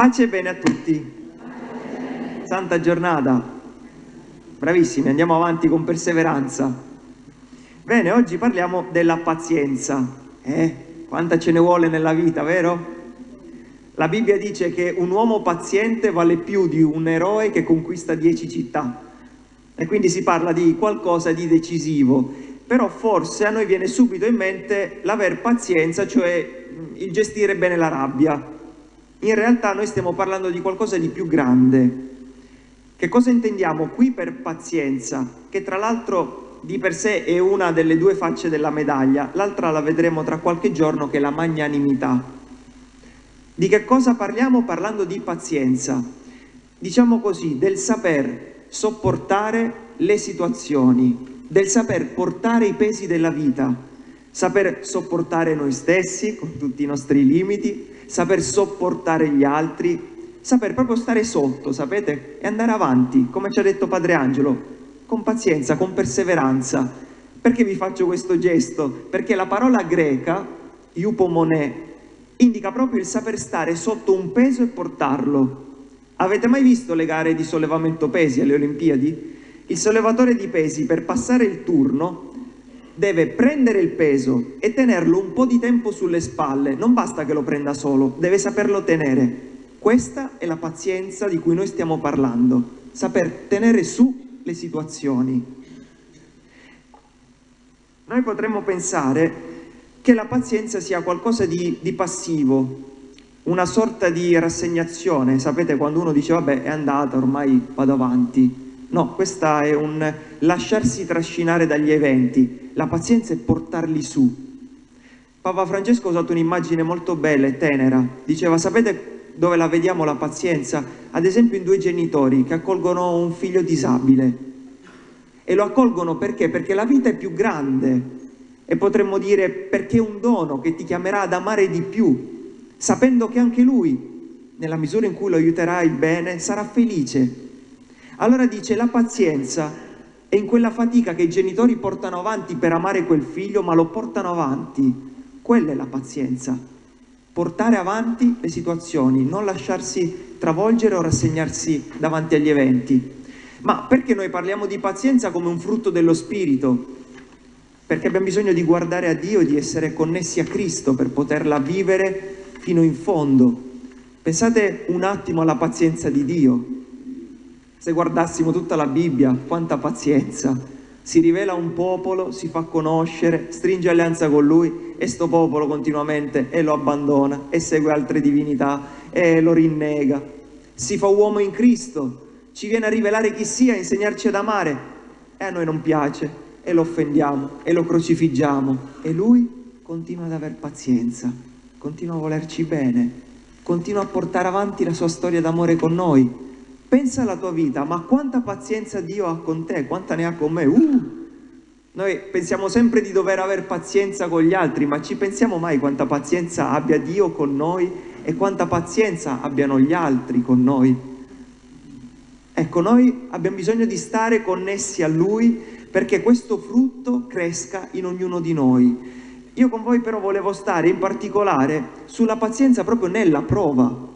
Pace e bene a tutti. Santa giornata. Bravissimi, andiamo avanti con perseveranza. Bene, oggi parliamo della pazienza. Eh, quanta ce ne vuole nella vita, vero? La Bibbia dice che un uomo paziente vale più di un eroe che conquista dieci città. E quindi si parla di qualcosa di decisivo. Però forse a noi viene subito in mente l'aver pazienza, cioè il gestire bene la rabbia in realtà noi stiamo parlando di qualcosa di più grande. Che cosa intendiamo qui per pazienza? Che tra l'altro di per sé è una delle due facce della medaglia, l'altra la vedremo tra qualche giorno che è la magnanimità. Di che cosa parliamo parlando di pazienza? Diciamo così, del saper sopportare le situazioni, del saper portare i pesi della vita, saper sopportare noi stessi con tutti i nostri limiti, saper sopportare gli altri, saper proprio stare sotto, sapete, e andare avanti, come ci ha detto Padre Angelo, con pazienza, con perseveranza. Perché vi faccio questo gesto? Perché la parola greca, iupomone, indica proprio il saper stare sotto un peso e portarlo. Avete mai visto le gare di sollevamento pesi alle Olimpiadi? Il sollevatore di pesi per passare il turno deve prendere il peso e tenerlo un po' di tempo sulle spalle, non basta che lo prenda solo, deve saperlo tenere. Questa è la pazienza di cui noi stiamo parlando, saper tenere su le situazioni. Noi potremmo pensare che la pazienza sia qualcosa di, di passivo, una sorta di rassegnazione, sapete quando uno dice vabbè è andata, ormai vado avanti, No, questa è un lasciarsi trascinare dagli eventi. La pazienza è portarli su. Papa Francesco ha usato un'immagine molto bella e tenera. Diceva, sapete dove la vediamo la pazienza? Ad esempio in due genitori che accolgono un figlio disabile. E lo accolgono perché? Perché la vita è più grande. E potremmo dire perché è un dono che ti chiamerà ad amare di più, sapendo che anche lui, nella misura in cui lo aiuterai bene, sarà felice allora dice la pazienza è in quella fatica che i genitori portano avanti per amare quel figlio, ma lo portano avanti. Quella è la pazienza. Portare avanti le situazioni, non lasciarsi travolgere o rassegnarsi davanti agli eventi. Ma perché noi parliamo di pazienza come un frutto dello Spirito? Perché abbiamo bisogno di guardare a Dio, di essere connessi a Cristo per poterla vivere fino in fondo. Pensate un attimo alla pazienza di Dio. Se guardassimo tutta la Bibbia, quanta pazienza! Si rivela un popolo, si fa conoscere, stringe alleanza con lui e sto popolo continuamente e lo abbandona e segue altre divinità e lo rinnega. Si fa uomo in Cristo, ci viene a rivelare chi sia, a insegnarci ad amare e a noi non piace e lo offendiamo e lo crocifiggiamo e lui continua ad aver pazienza, continua a volerci bene, continua a portare avanti la sua storia d'amore con noi Pensa alla tua vita, ma quanta pazienza Dio ha con te, quanta ne ha con me? Uh! Noi pensiamo sempre di dover avere pazienza con gli altri, ma ci pensiamo mai quanta pazienza abbia Dio con noi e quanta pazienza abbiano gli altri con noi? Ecco, noi abbiamo bisogno di stare connessi a Lui perché questo frutto cresca in ognuno di noi. Io con voi però volevo stare in particolare sulla pazienza proprio nella prova,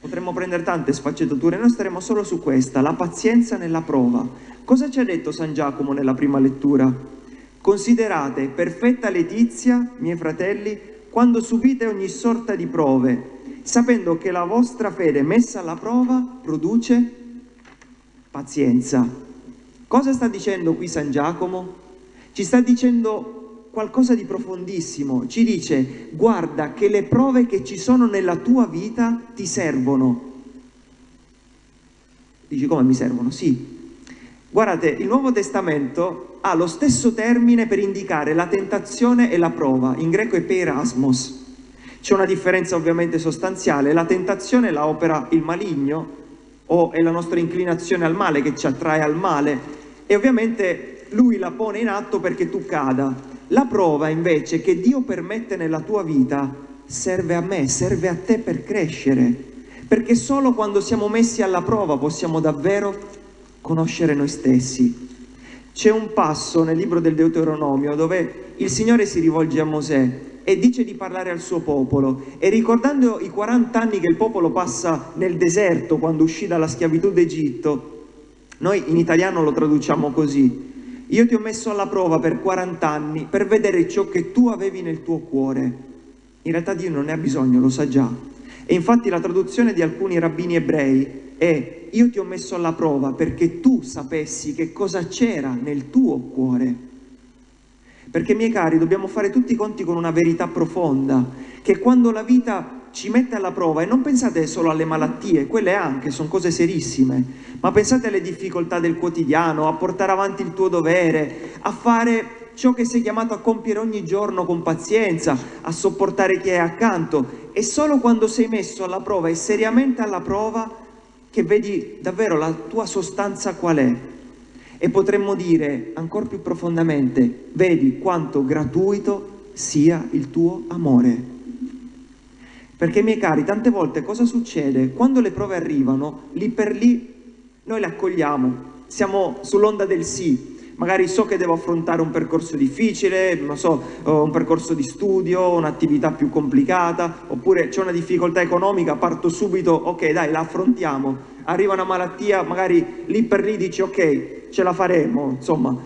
Potremmo prendere tante sfaccettature, noi staremo solo su questa, la pazienza nella prova. Cosa ci ha detto San Giacomo nella prima lettura? Considerate perfetta letizia, miei fratelli, quando subite ogni sorta di prove, sapendo che la vostra fede messa alla prova produce pazienza. Cosa sta dicendo qui San Giacomo? Ci sta dicendo qualcosa di profondissimo, ci dice guarda che le prove che ci sono nella tua vita ti servono. Dici come mi servono? Sì. Guardate, il Nuovo Testamento ha lo stesso termine per indicare la tentazione e la prova, in greco è peirasmos. C'è una differenza ovviamente sostanziale, la tentazione la opera il maligno o è la nostra inclinazione al male che ci attrae al male e ovviamente lui la pone in atto perché tu cada. La prova invece che Dio permette nella tua vita serve a me, serve a te per crescere, perché solo quando siamo messi alla prova possiamo davvero conoscere noi stessi. C'è un passo nel libro del Deuteronomio dove il Signore si rivolge a Mosè e dice di parlare al suo popolo. E ricordando i 40 anni che il popolo passa nel deserto quando uscì dalla schiavitù d'Egitto, noi in italiano lo traduciamo così, io ti ho messo alla prova per 40 anni per vedere ciò che tu avevi nel tuo cuore. In realtà Dio non ne ha bisogno, lo sa già. E infatti la traduzione di alcuni rabbini ebrei è io ti ho messo alla prova perché tu sapessi che cosa c'era nel tuo cuore. Perché miei cari dobbiamo fare tutti i conti con una verità profonda, che quando la vita ci mette alla prova, e non pensate solo alle malattie, quelle anche sono cose serissime, ma pensate alle difficoltà del quotidiano, a portare avanti il tuo dovere, a fare ciò che sei chiamato a compiere ogni giorno con pazienza, a sopportare chi è accanto. E solo quando sei messo alla prova e seriamente alla prova che vedi davvero la tua sostanza qual è. E potremmo dire ancora più profondamente, vedi quanto gratuito sia il tuo amore. Perché, miei cari, tante volte cosa succede? Quando le prove arrivano, lì per lì noi le accogliamo, siamo sull'onda del sì, magari so che devo affrontare un percorso difficile, non so, un percorso di studio, un'attività più complicata, oppure c'è una difficoltà economica, parto subito, ok dai, la affrontiamo, arriva una malattia, magari lì per lì dici ok, ce la faremo, insomma,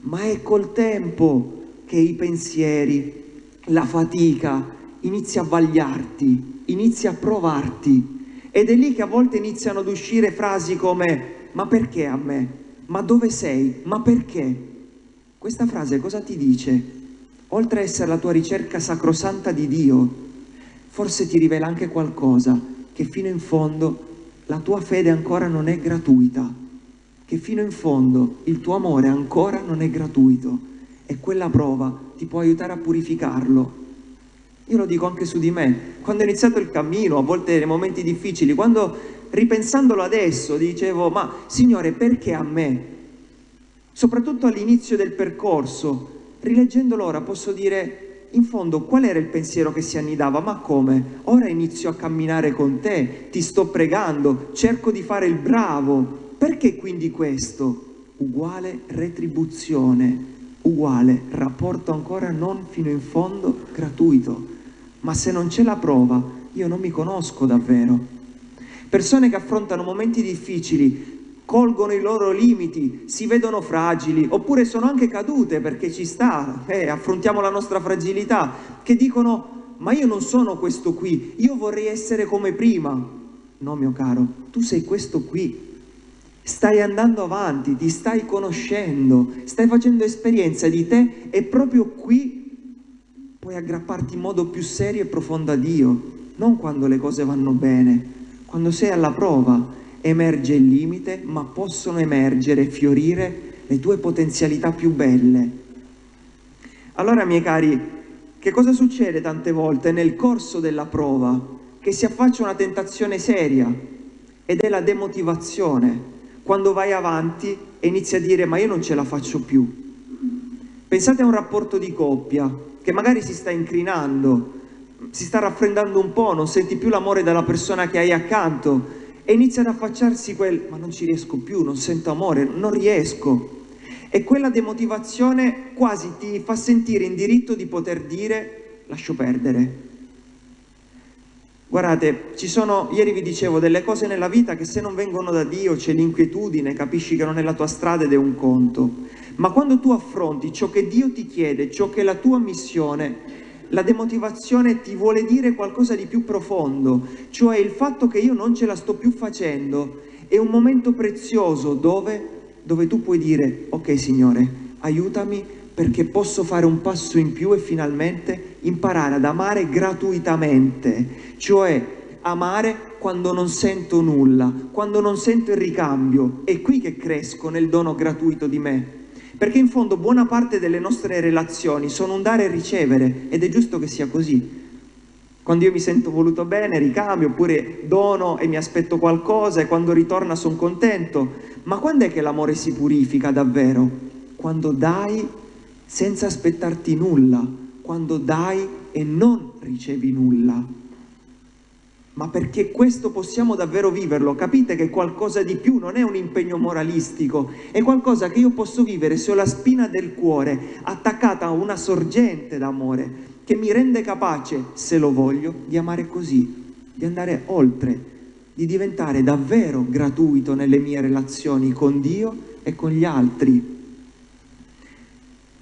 ma è col tempo che i pensieri, la fatica, inizia a vagliarti, inizia a provarti, ed è lì che a volte iniziano ad uscire frasi come ma perché a me? ma dove sei? Ma perché? Questa frase cosa ti dice? Oltre a essere la tua ricerca sacrosanta di Dio, forse ti rivela anche qualcosa, che fino in fondo la tua fede ancora non è gratuita, che fino in fondo il tuo amore ancora non è gratuito e quella prova ti può aiutare a purificarlo. Io lo dico anche su di me, quando ho iniziato il cammino, a volte nei momenti difficili, quando ripensandolo adesso, dicevo, ma Signore, perché a me? Soprattutto all'inizio del percorso, rileggendolo ora posso dire, in fondo, qual era il pensiero che si annidava? Ma come? Ora inizio a camminare con te, ti sto pregando, cerco di fare il bravo. Perché quindi questo? Uguale retribuzione, uguale rapporto ancora non fino in fondo gratuito. Ma se non c'è la prova, io non mi conosco davvero persone che affrontano momenti difficili, colgono i loro limiti, si vedono fragili, oppure sono anche cadute perché ci sta, eh, affrontiamo la nostra fragilità, che dicono ma io non sono questo qui, io vorrei essere come prima. No mio caro, tu sei questo qui, stai andando avanti, ti stai conoscendo, stai facendo esperienza di te e proprio qui puoi aggrapparti in modo più serio e profondo a Dio, non quando le cose vanno bene, quando sei alla prova emerge il limite, ma possono emergere, fiorire le tue potenzialità più belle. Allora, miei cari, che cosa succede tante volte nel corso della prova? Che si affaccia una tentazione seria ed è la demotivazione, quando vai avanti e inizi a dire ma io non ce la faccio più. Pensate a un rapporto di coppia che magari si sta incrinando, si sta raffreddando un po', non senti più l'amore della persona che hai accanto e inizia ad affacciarsi quel ma non ci riesco più, non sento amore, non riesco. E quella demotivazione quasi ti fa sentire in diritto di poter dire lascio perdere. Guardate, ci sono, ieri vi dicevo, delle cose nella vita che se non vengono da Dio c'è l'inquietudine, capisci che non è la tua strada ed è un conto. Ma quando tu affronti ciò che Dio ti chiede, ciò che è la tua missione, la demotivazione ti vuole dire qualcosa di più profondo, cioè il fatto che io non ce la sto più facendo è un momento prezioso dove, dove tu puoi dire ok Signore, aiutami perché posso fare un passo in più e finalmente imparare ad amare gratuitamente, cioè amare quando non sento nulla, quando non sento il ricambio, è qui che cresco nel dono gratuito di me perché in fondo buona parte delle nostre relazioni sono un dare e ricevere ed è giusto che sia così. Quando io mi sento voluto bene ricambio, oppure dono e mi aspetto qualcosa e quando ritorna sono contento. Ma quando è che l'amore si purifica davvero? Quando dai senza aspettarti nulla, quando dai e non ricevi nulla ma perché questo possiamo davvero viverlo, capite che qualcosa di più non è un impegno moralistico, è qualcosa che io posso vivere se ho la spina del cuore attaccata a una sorgente d'amore, che mi rende capace, se lo voglio, di amare così, di andare oltre, di diventare davvero gratuito nelle mie relazioni con Dio e con gli altri.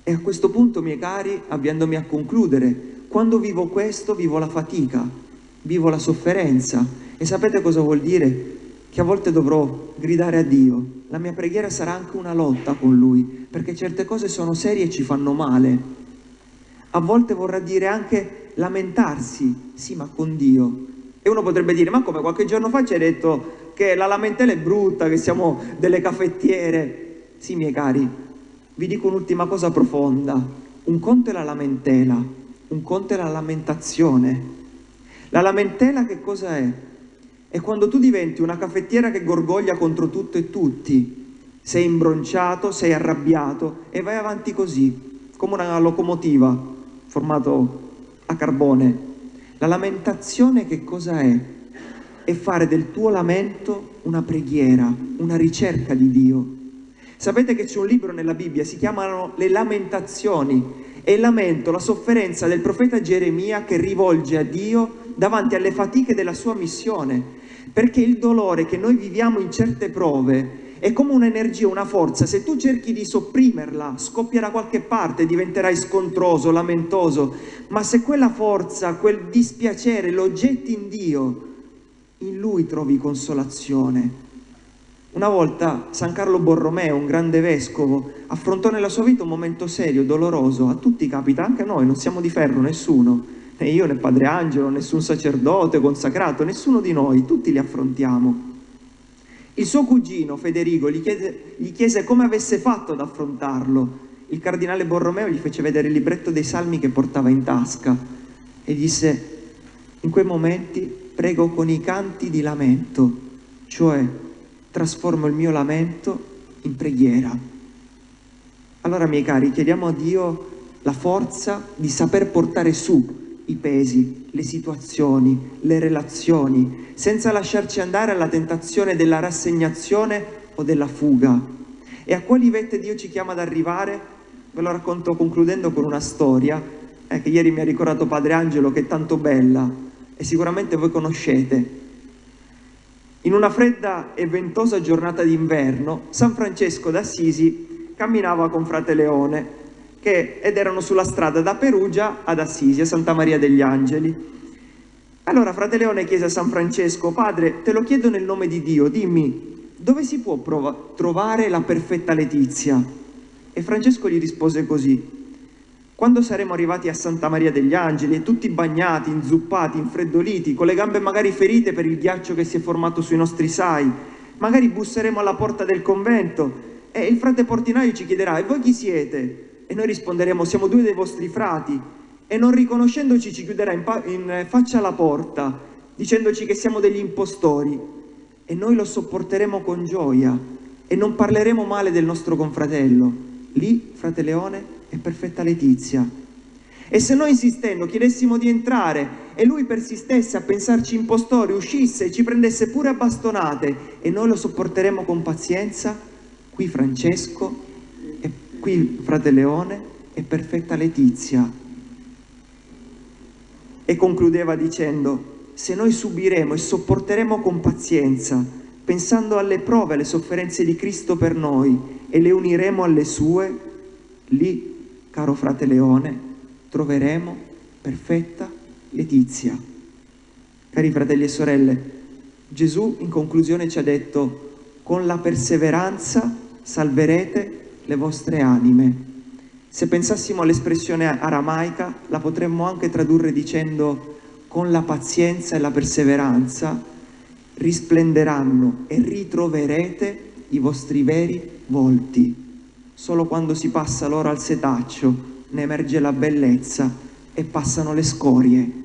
E a questo punto, miei cari, avviandomi a concludere, quando vivo questo, vivo la fatica, vivo la sofferenza. E sapete cosa vuol dire? Che a volte dovrò gridare a Dio. La mia preghiera sarà anche una lotta con Lui, perché certe cose sono serie e ci fanno male a volte vorrà dire anche lamentarsi, sì ma con Dio. E uno potrebbe dire, ma come qualche giorno fa ci hai detto che la lamentela è brutta, che siamo delle caffettiere. Sì miei cari, vi dico un'ultima cosa profonda, un conto è la lamentela, un conto è la lamentazione. La lamentela che cosa è? È quando tu diventi una caffettiera che gorgoglia contro tutto e tutti, sei imbronciato, sei arrabbiato e vai avanti così, come una locomotiva, formato a carbone. La lamentazione che cosa è? È fare del tuo lamento una preghiera, una ricerca di Dio. Sapete che c'è un libro nella Bibbia, si chiamano Le Lamentazioni, il lamento, la sofferenza del profeta Geremia che rivolge a Dio davanti alle fatiche della sua missione, perché il dolore che noi viviamo in certe prove è come un'energia, una forza, se tu cerchi di sopprimerla, scoppia da qualche parte, diventerai scontroso, lamentoso, ma se quella forza, quel dispiacere lo getti in Dio, in Lui trovi consolazione. Una volta San Carlo Borromeo, un grande vescovo, affrontò nella sua vita un momento serio, doloroso, a tutti capita, anche a noi, non siamo di ferro, nessuno, né io né Padre Angelo, nessun sacerdote consacrato, nessuno di noi, tutti li affrontiamo. Il suo cugino Federico gli chiese, gli chiese come avesse fatto ad affrontarlo. Il cardinale Borromeo gli fece vedere il libretto dei salmi che portava in tasca e disse in quei momenti prego con i canti di lamento, cioè trasformo il mio lamento in preghiera. Allora miei cari, chiediamo a Dio la forza di saper portare su i pesi, le situazioni, le relazioni, senza lasciarci andare alla tentazione della rassegnazione o della fuga. E a quali vette Dio ci chiama ad arrivare? Ve lo racconto concludendo con una storia eh, che ieri mi ha ricordato Padre Angelo che è tanto bella e sicuramente voi conoscete. In una fredda e ventosa giornata d'inverno, San Francesco d'Assisi camminava con frate Leone che, ed erano sulla strada da Perugia ad Assisi, a Santa Maria degli Angeli. Allora frate Leone chiese a San Francesco, padre, te lo chiedo nel nome di Dio, dimmi, dove si può trovare la perfetta letizia? E Francesco gli rispose così, quando saremo arrivati a Santa Maria degli Angeli e tutti bagnati, inzuppati, infreddoliti, con le gambe magari ferite per il ghiaccio che si è formato sui nostri sai, magari busseremo alla porta del convento e il frate portinaio ci chiederà, e voi chi siete? E noi risponderemo, siamo due dei vostri frati. E non riconoscendoci ci chiuderà in, in faccia alla porta, dicendoci che siamo degli impostori. E noi lo sopporteremo con gioia e non parleremo male del nostro confratello. Lì, frate Leone, è perfetta Letizia. E se noi insistendo chiedessimo di entrare e lui persistesse a pensarci impostori, uscisse e ci prendesse pure a bastonate e noi lo sopporteremo con pazienza, qui Francesco Qui frate Leone è perfetta Letizia. E concludeva dicendo, se noi subiremo e sopporteremo con pazienza, pensando alle prove, alle sofferenze di Cristo per noi e le uniremo alle sue, lì, caro frate Leone, troveremo perfetta Letizia. Cari fratelli e sorelle, Gesù in conclusione ci ha detto, con la perseveranza salverete le vostre anime. Se pensassimo all'espressione aramaica, la potremmo anche tradurre dicendo con la pazienza e la perseveranza risplenderanno e ritroverete i vostri veri volti. Solo quando si passa l'oro al setaccio ne emerge la bellezza e passano le scorie